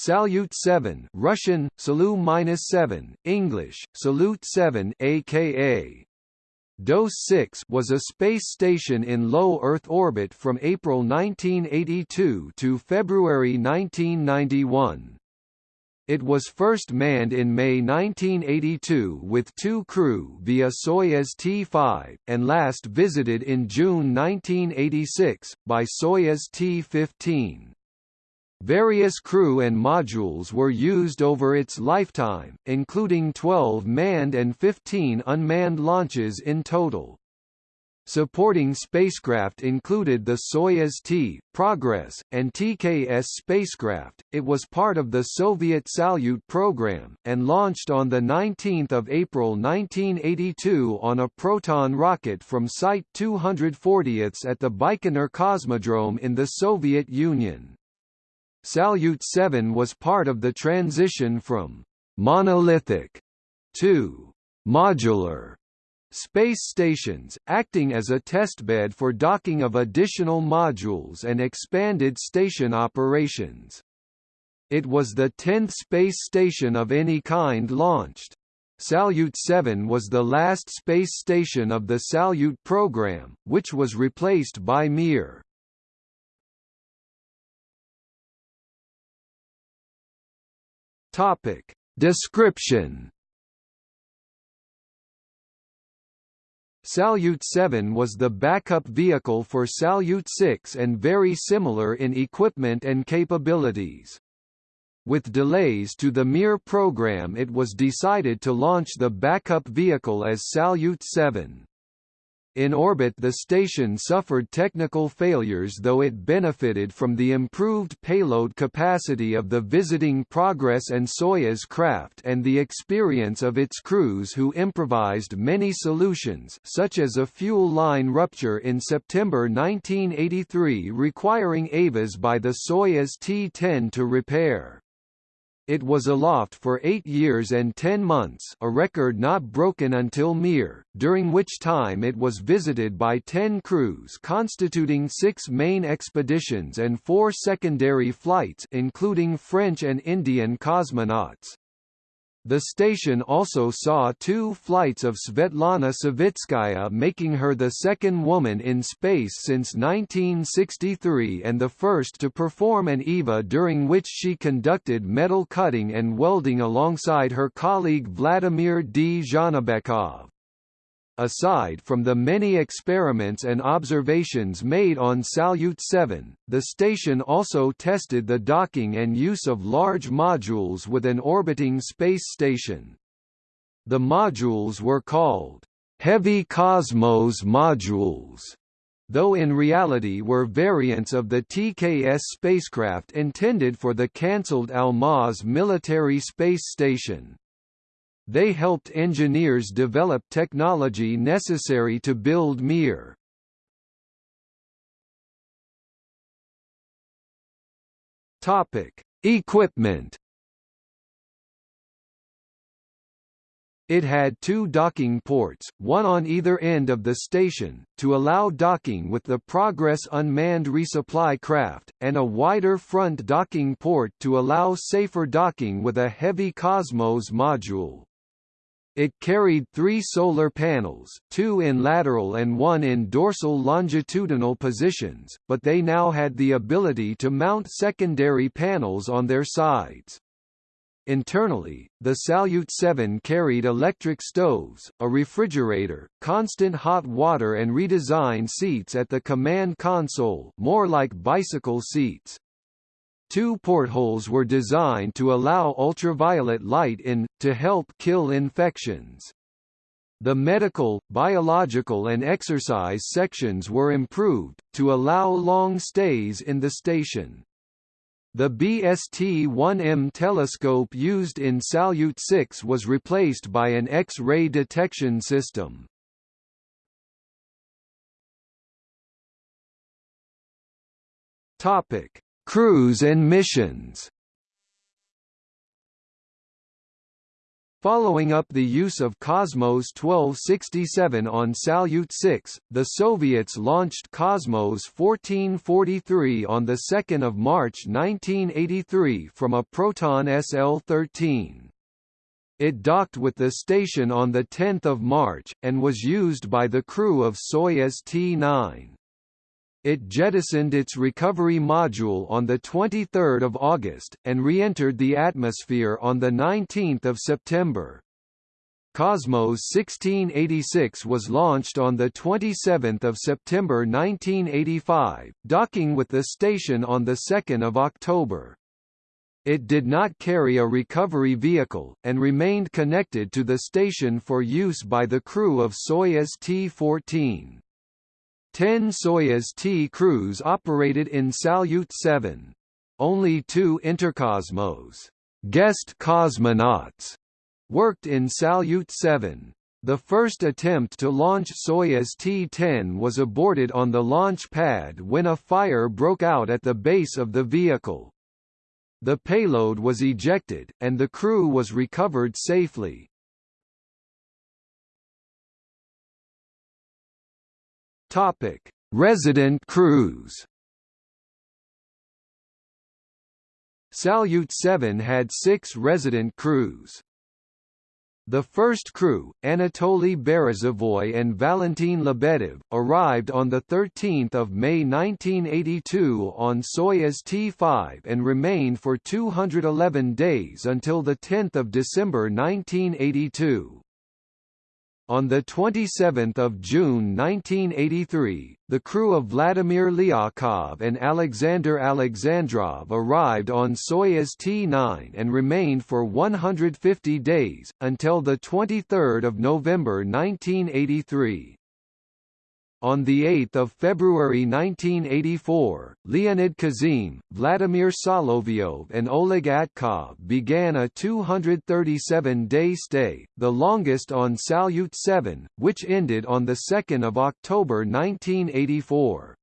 Salyut 7 Russian, Salu-7, English, Salute 7 aka DOS 6 was a space station in low Earth orbit from April 1982 to February 1991. It was first manned in May 1982 with two crew via Soyuz T-5, and last visited in June 1986, by Soyuz T-15. Various crew and modules were used over its lifetime, including 12 manned and 15 unmanned launches in total. Supporting spacecraft included the Soyuz T, Progress, and TKS spacecraft. It was part of the Soviet Salyut program, and launched on 19 April 1982 on a Proton rocket from Site 240 at the Baikonur Cosmodrome in the Soviet Union. Salyut 7 was part of the transition from monolithic to modular space stations, acting as a testbed for docking of additional modules and expanded station operations. It was the 10th space station of any kind launched. Salyut 7 was the last space station of the Salyut program, which was replaced by Mir. Topic. Description Salyut 7 was the backup vehicle for Salyut 6 and very similar in equipment and capabilities. With delays to the Mir program it was decided to launch the backup vehicle as Salyut 7. In orbit the station suffered technical failures though it benefited from the improved payload capacity of the visiting Progress and Soyuz craft and the experience of its crews who improvised many solutions such as a fuel line rupture in September 1983 requiring EVAs by the Soyuz T-10 to repair. It was aloft for eight years and ten months a record not broken until Mir, during which time it was visited by ten crews constituting six main expeditions and four secondary flights including French and Indian cosmonauts. The station also saw two flights of Svetlana Savitskaya making her the second woman in space since 1963 and the first to perform an EVA during which she conducted metal cutting and welding alongside her colleague Vladimir Dzhanibekov. Aside from the many experiments and observations made on Salyut 7, the station also tested the docking and use of large modules with an orbiting space station. The modules were called heavy Cosmos modules, though in reality were variants of the TKS spacecraft intended for the cancelled Almaz military space station. They helped engineers develop technology necessary to build Mir. Topic: Equipment. It had two docking ports, one on either end of the station, to allow docking with the Progress unmanned resupply craft, and a wider front docking port to allow safer docking with a heavy Cosmos module. It carried three solar panels, two in lateral and one in dorsal longitudinal positions, but they now had the ability to mount secondary panels on their sides. Internally, the Salyut 7 carried electric stoves, a refrigerator, constant hot water and redesigned seats at the command console more like bicycle seats. Two portholes were designed to allow ultraviolet light in, to help kill infections. The medical, biological and exercise sections were improved, to allow long stays in the station. The BST-1M telescope used in Salyut 6 was replaced by an X-ray detection system. Topic: Crews and missions Following up the use of Cosmos 1267 on Salyut 6, the Soviets launched Cosmos 1443 on 2 March 1983 from a Proton SL-13. It docked with the station on 10 March, and was used by the crew of Soyuz T-9. It jettisoned its recovery module on 23 August, and re-entered the atmosphere on 19 September. Cosmos 1686 was launched on 27 September 1985, docking with the station on 2 October. It did not carry a recovery vehicle, and remained connected to the station for use by the crew of Soyuz T-14. Ten Soyuz T crews operated in Salyut 7. Only two Intercosmos guest cosmonauts worked in Salyut 7. The first attempt to launch Soyuz T-10 was aborted on the launch pad when a fire broke out at the base of the vehicle. The payload was ejected, and the crew was recovered safely. Topic: Resident crews. Salyut 7 had six resident crews. The first crew, Anatoly Berezovoy and Valentin Lebedev, arrived on 13 May 1982 on Soyuz T-5 and remained for 211 days until 10 December 1982. On 27 June 1983, the crew of Vladimir Lyakhov and Alexander Alexandrov arrived on Soyuz T-9 and remained for 150 days, until 23 November 1983. On 8 February 1984, Leonid Kizim, Vladimir Solovyov and Oleg Atkov began a 237-day stay, the longest on Salyut 7, which ended on 2 October 1984.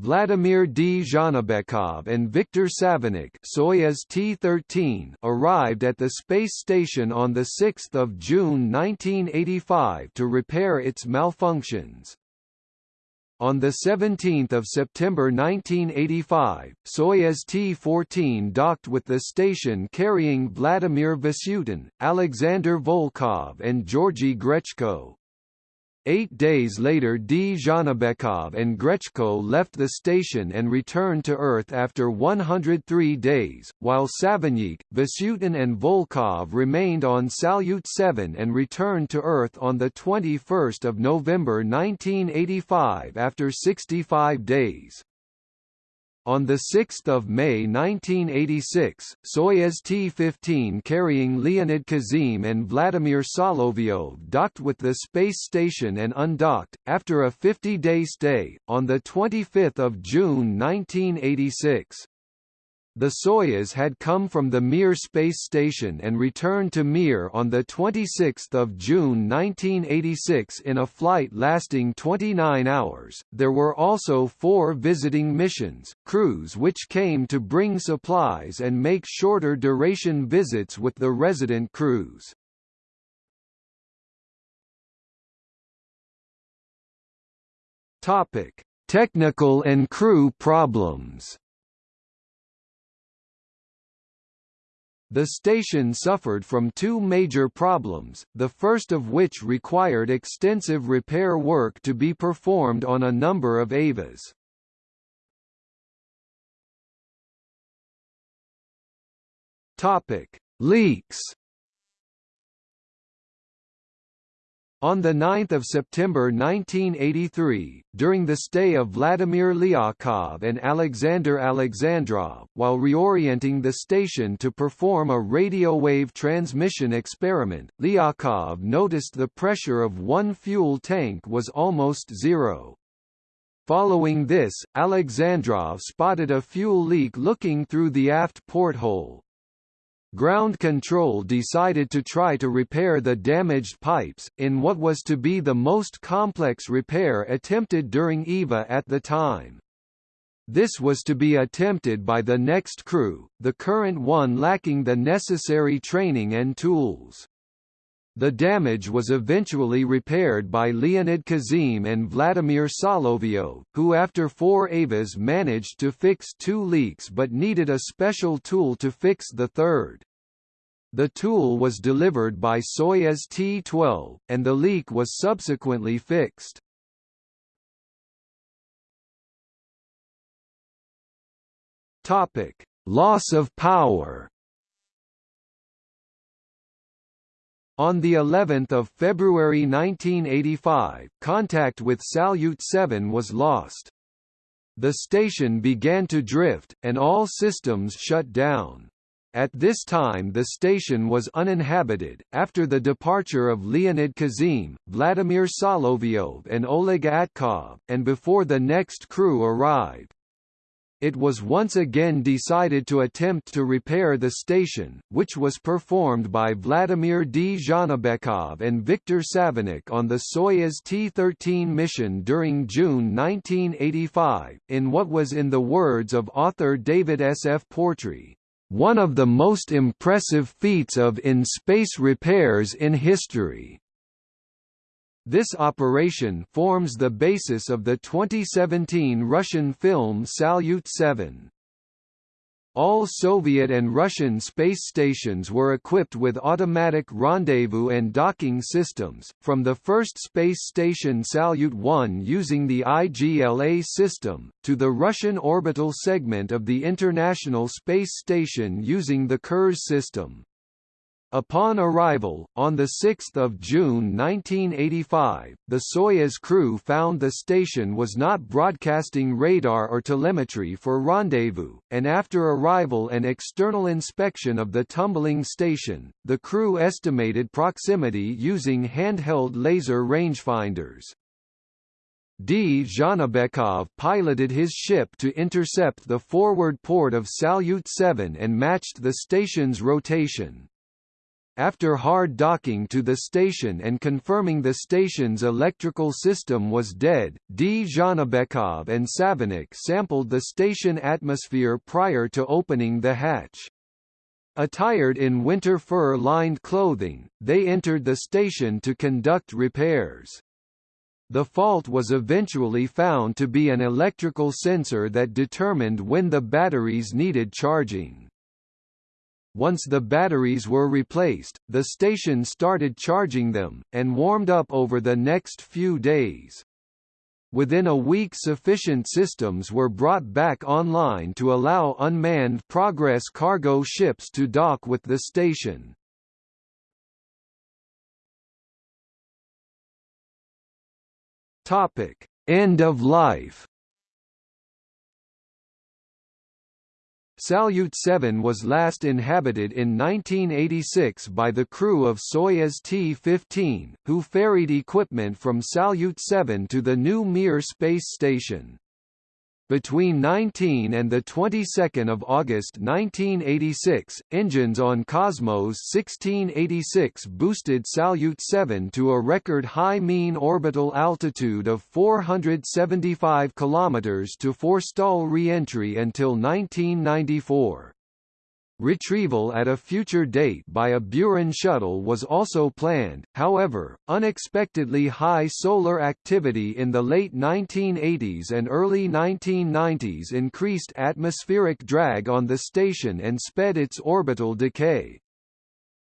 Vladimir Dzhanibekov and Viktor Savinykh Soyuz T-13 arrived at the space station on 6 June 1985 to repair its malfunctions. On 17 September 1985, Soyuz T-14 docked with the station carrying Vladimir Vasutin, Alexander Volkov and Georgy Grechko. Eight days later Dzhanibekov and Grechko left the station and returned to Earth after 103 days, while Savinykh, Vasutin and Volkov remained on Salyut 7 and returned to Earth on 21 November 1985 after 65 days. On 6 May 1986, Soyuz T-15 carrying Leonid Kizim and Vladimir Solovyov docked with the space station and undocked, after a 50-day stay, on 25 June 1986. The Soyuz had come from the Mir space station and returned to Mir on 26 June 1986 in a flight lasting 29 hours. There were also four visiting missions, crews which came to bring supplies and make shorter duration visits with the resident crews. Topic: Technical and crew problems. The station suffered from two major problems, the first of which required extensive repair work to be performed on a number of EVAs. Topic: Leaks On 9 September 1983, during the stay of Vladimir Lyakhov and Alexander Alexandrov, while reorienting the station to perform a radio wave transmission experiment, Lyakhov noticed the pressure of one fuel tank was almost zero. Following this, Alexandrov spotted a fuel leak looking through the aft porthole, Ground Control decided to try to repair the damaged pipes, in what was to be the most complex repair attempted during EVA at the time. This was to be attempted by the next crew, the current one lacking the necessary training and tools. The damage was eventually repaired by Leonid Kizim and Vladimir Solovyev, who after four EVAs managed to fix two leaks but needed a special tool to fix the third. The tool was delivered by Soyuz T-12, and the leak was subsequently fixed. Loss of power. On the 11th of February 1985, contact with Salyut 7 was lost. The station began to drift, and all systems shut down. At this time the station was uninhabited, after the departure of Leonid Kizim, Vladimir Solovyev and Oleg Atkov, and before the next crew arrived. It was once again decided to attempt to repair the station, which was performed by Vladimir Dzhanibekov and Viktor Savinykh on the Soyuz T-13 mission during June 1985, in what was in the words of author David S. F. Portree, "...one of the most impressive feats of in-space repairs in history." This operation forms the basis of the 2017 Russian film Salyut 7. All Soviet and Russian space stations were equipped with automatic rendezvous and docking systems, from the first space station Salyut 1 using the IGLA system, to the Russian orbital segment of the International Space Station using the Kurs system. Upon arrival, on 6 June 1985, the Soyuz crew found the station was not broadcasting radar or telemetry for rendezvous, and after arrival and external inspection of the tumbling station, the crew estimated proximity using handheld laser rangefinders. Dzhanibekov piloted his ship to intercept the forward port of Salyut 7 and matched the station's rotation. After hard docking to the station and confirming the station's electrical system was dead, Dzhanibekov and Savinykh sampled the station atmosphere prior to opening the hatch. Attired in winter fur-lined clothing, they entered the station to conduct repairs. The fault was eventually found to be an electrical sensor that determined when the batteries needed charging. Once the batteries were replaced, the station started charging them, and warmed up over the next few days. Within a week sufficient systems were brought back online to allow unmanned Progress cargo ships to dock with the station. End of life Salyut 7 was last inhabited in 1986 by the crew of Soyuz T-15, who ferried equipment from Salyut 7 to the new Mir space station. Between 19 and the 22nd of August 1986, engines on Cosmos 1686 boosted Salyut 7 to a record high mean orbital altitude of 475 km to forestall re-entry until 1994. Retrieval at a future date by a Buran shuttle was also planned, however, unexpectedly high solar activity in the late 1980s and early 1990s increased atmospheric drag on the station and sped its orbital decay.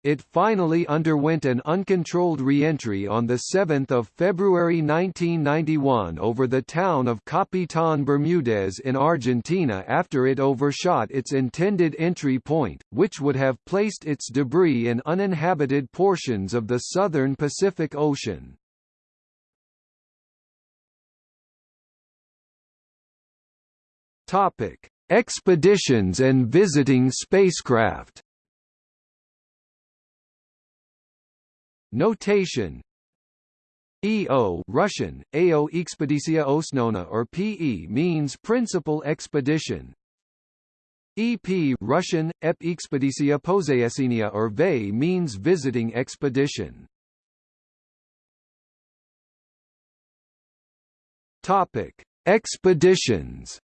It finally underwent an uncontrolled re-entry on 7 February 1991 over the town of Capitán Bermúdez in Argentina after it overshot its intended entry point, which would have placed its debris in uninhabited portions of the southern Pacific Ocean. Expeditions and visiting spacecraft Notation EO Russian, AO Expedicia Osnona or PE means principal expedition. EP Russian, EP Expedicia Poseyesinia or VE means visiting expedition. Topic: Expeditions.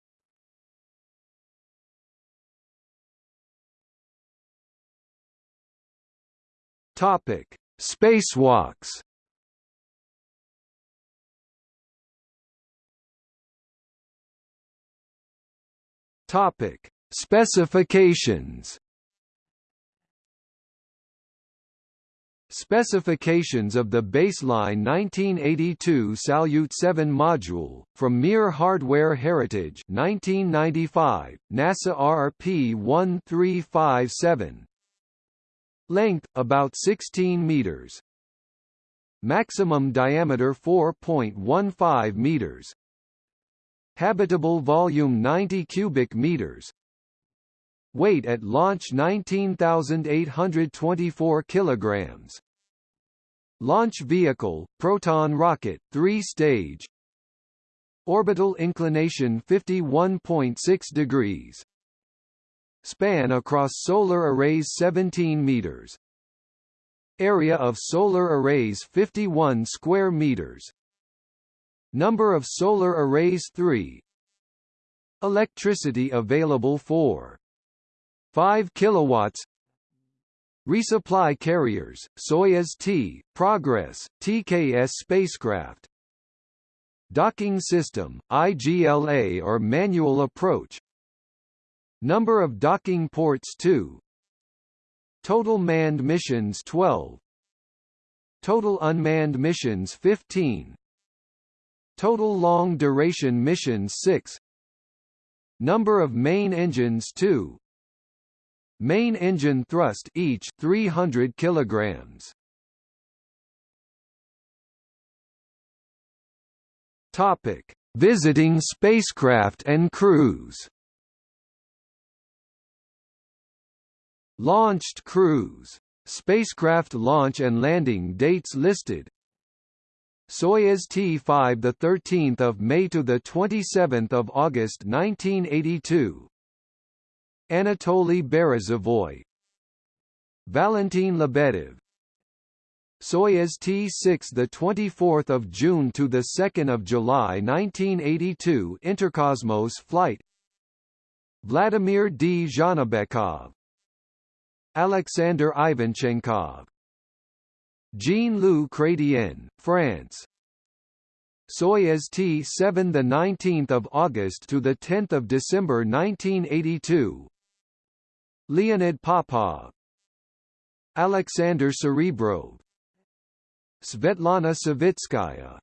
Topic: Spacewalks. Topic: Specifications. Specifications of the baseline 1982 Salyut 7 module, from Mir Hardware Heritage 1995, NASA RP-1357 Length, about 16 meters Maximum diameter 4.15 meters Habitable volume 90 cubic meters Weight at launch 19,824 kilograms. Launch vehicle, Proton rocket, 3-stage. Orbital inclination 51.6 degrees. Span across solar arrays 17 meters. Area of solar arrays 51 square meters. Number of solar arrays 3. Electricity available 4 5 kilowatts Resupply carriers, Soyuz T, Progress, TKS spacecraft Docking system, IGLA or manual approach Number of docking ports 2 Total manned missions 12 Total unmanned missions 15 Total long-duration missions 6 Number of main engines 2 Main engine thrust each 300 kilograms. Topic: Visiting spacecraft and crews. Launched crews. Spacecraft launch and landing dates listed. Soyuz T5 the 13th of May to the 27th of August 1982 Anatoly Berezovoy Valentin Lebedev Soyuz T6 the 24th of June to the 2nd of July 1982 Interkosmos flight Vladimir Dzhanibekov Alexander Ivanchenkov. Jean-Loup Chrétien, France. Soyuz T7 the 19th of August to the 10th of December 1982 Leonid Popov. Alexander Serebrov Svetlana Savitskaya.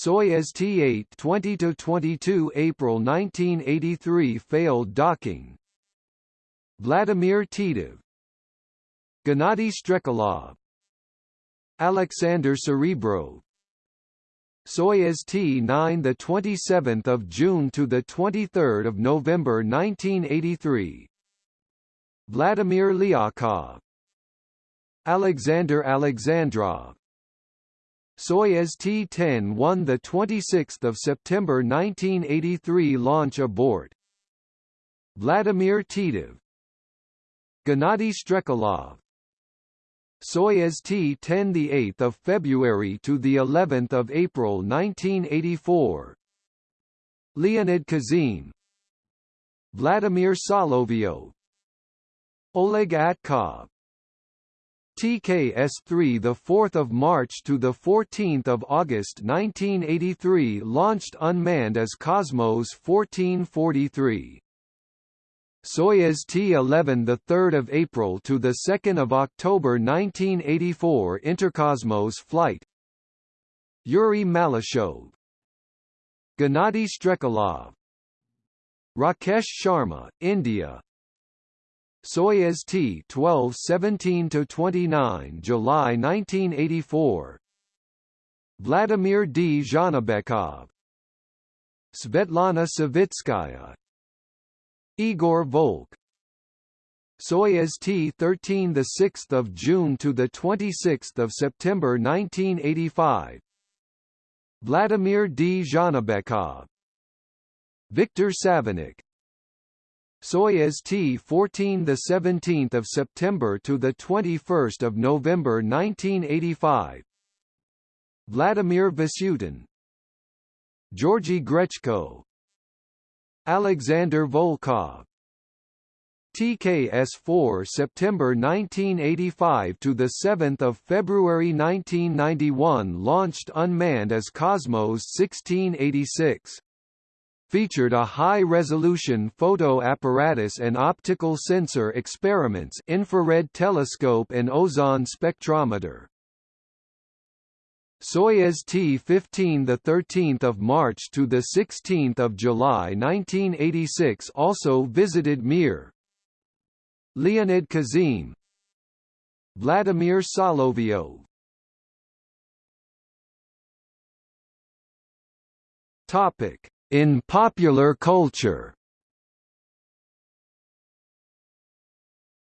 Soyuz T-8 20–22 April 1983 failed docking Vladimir Titov Gennady Strekalov Alexander Serebrov Soyuz T-9 the 27th of June to the 23rd of November 1983 Vladimir Lyakhov Alexander Alexandrov Soyuz T-10 won the 26th of September 1983 launch abort Vladimir Titov Gennady Strekalov Soyuz T-10 the 8th of February to the 11th of April 1984 Leonid Kizim. Vladimir Solovyov Oleg Atkov. TKS-3 the 4th of March to the 14th of August 1983 launched unmanned as Cosmos 1443 Soyuz T-11 the 3rd of April to the 2nd of October 1984 Interkosmos flight. Yuri Malyshev. Gennady Strekalov Rakesh Sharma, India. Soyuz T-12 17–29 July 1984 Vladimir Dzhanibekov Svetlana Savitskaya Igor Volk. Soyuz T-13 the 6th of June to the 26th of September 1985 Vladimir Dzhanibekov Viktor Savinykh Soyuz T-14 the 17th of September to the 21st of November 1985 Vladimir Vasutin Georgy Grechko Alexander Volkov TKS-4 September 1985 to the 7th of February 1991 launched unmanned as Cosmos 1686 featured a high-resolution photo apparatus and optical sensor experiments infrared telescope and ozone spectrometer. Soyuz T-15 the 13th of March to the 16th of July 1986 also visited Mir. Leonid Kizim. Vladimir Solovyov Topic. In popular culture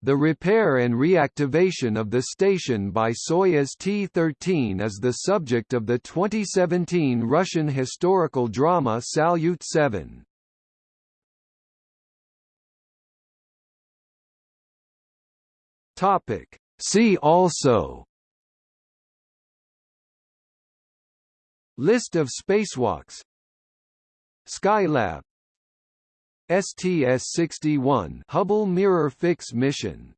The repair and reactivation of the station by Soyuz T-13 is the subject of the 2017 Russian historical drama Salyut 7. Topic. See also List of spacewalks Skylab STS-61 Hubble Mirror Fix mission